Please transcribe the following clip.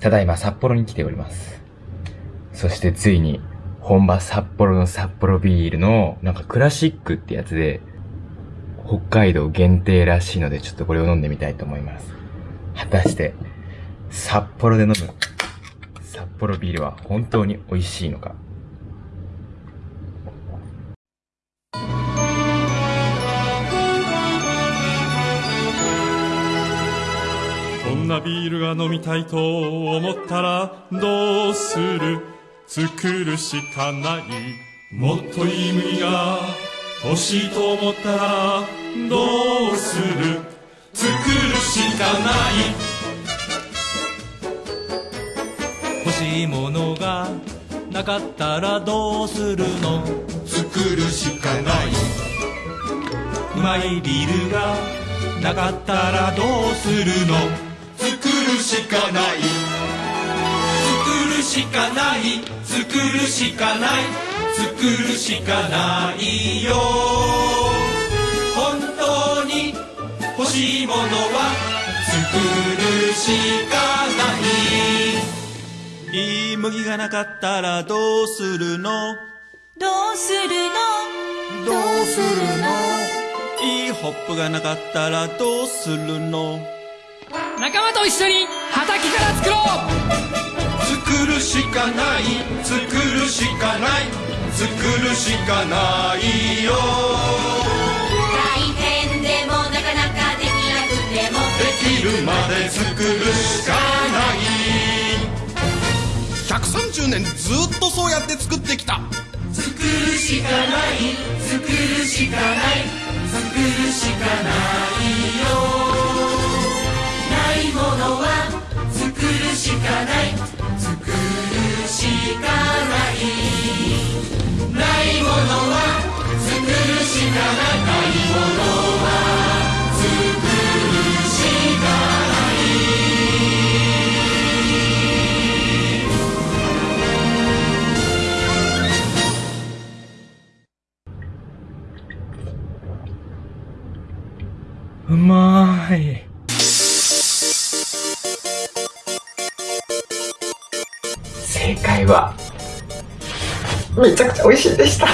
ただいま札幌に来ております。そしてついに、本場札幌の札幌ビールの、なんかクラシックってやつで、北海道限定らしいので、ちょっとこれを飲んでみたいと思います。果たして、札幌で飲む、札幌ビールは本当に美味しいのか。なビールが飲みたいと思ったらどうする？作るしかない。もっといい麦が欲しいと思ったらどうする？作るしかない。欲しいものがなかったらどうするの？作るしかない。うまいビールがなかったらどうするの？るしかない。作るしかない。作るしかない。作るしかないよ。本当に欲しいものは作るしかない。いい麦がなかったらどうするの？どうするの？どうするの？いいホップがなかったらどうするの？仲間と一緒に畑から作ろう。作るしかない作るしかない作るしかないよ。大変でもなかなかできなくても。できるまで作るしかない。130年ずっとそうやって作ってきた。作るしかない作るしかない作るしかないようまーい。正解はめちゃくちゃ美味しいでした。